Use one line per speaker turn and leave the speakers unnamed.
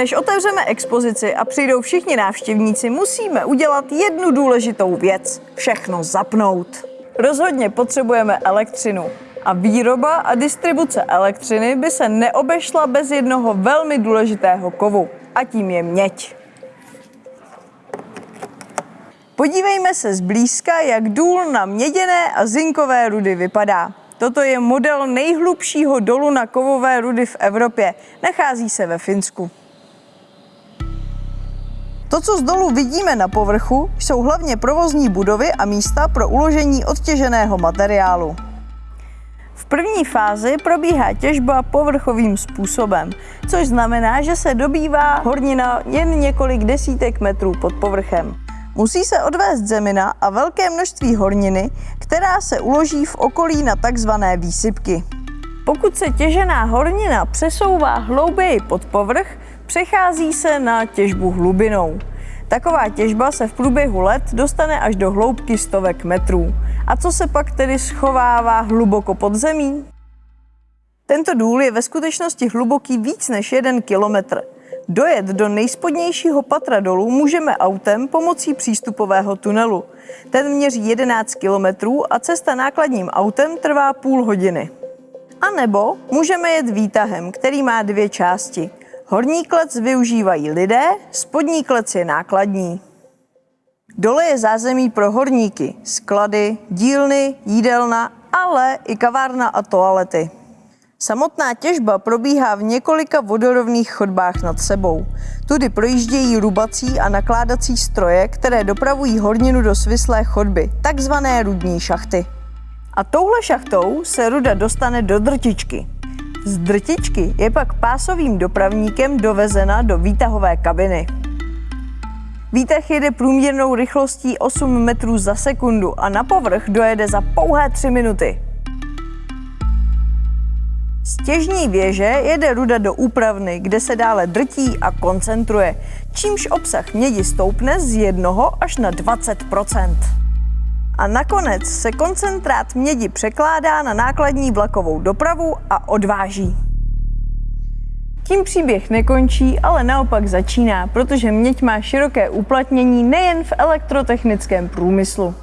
Než otevřeme expozici a přijdou všichni návštěvníci, musíme udělat jednu důležitou věc. Všechno zapnout. Rozhodně potřebujeme elektřinu. A výroba a distribuce elektřiny by se neobešla bez jednoho velmi důležitého kovu. A tím je měď. Podívejme se zblízka, jak důl na měděné a zinkové rudy vypadá. Toto je model nejhlubšího dolu na kovové rudy v Evropě. Nachází se ve Finsku. Co z dolu vidíme na povrchu, jsou hlavně provozní budovy a místa pro uložení odtěženého materiálu. V první fázi probíhá těžba povrchovým způsobem, což znamená, že se dobývá hornina jen několik desítek metrů pod povrchem. Musí se odvést zemina a velké množství horniny, která se uloží v okolí na takzvané výsypky. Pokud se těžená hornina přesouvá hlouběji pod povrch, přechází se na těžbu hlubinou. Taková těžba se v průběhu let dostane až do hloubky stovek metrů. A co se pak tedy schovává hluboko pod zemí? Tento důl je ve skutečnosti hluboký víc než jeden kilometr. Dojet do nejspodnějšího patra dolů můžeme autem pomocí přístupového tunelu. Ten měří 11 kilometrů a cesta nákladním autem trvá půl hodiny. A nebo můžeme jet výtahem, který má dvě části. Horní klec využívají lidé, spodní klec je nákladní. Dole je zázemí pro horníky, sklady, dílny, jídelna, ale i kavárna a toalety. Samotná těžba probíhá v několika vodorovných chodbách nad sebou. Tudy projíždějí rubací a nakládací stroje, které dopravují horninu do svislé chodby, takzvané rudní šachty. A touhle šachtou se ruda dostane do drtičky. Z drtičky je pak pásovým dopravníkem dovezena do výtahové kabiny. Výtah jede průměrnou rychlostí 8 metrů za sekundu a na povrch dojede za pouhé 3 minuty. Z těžní věže jede ruda do úpravny, kde se dále drtí a koncentruje, čímž obsah mědi stoupne z 1 až na 20 A nakonec se koncentrát mědi překládá na nákladní vlakovou dopravu a odváží. Tím příběh nekončí, ale naopak začíná, protože měď má široké uplatnění nejen v elektrotechnickém průmyslu.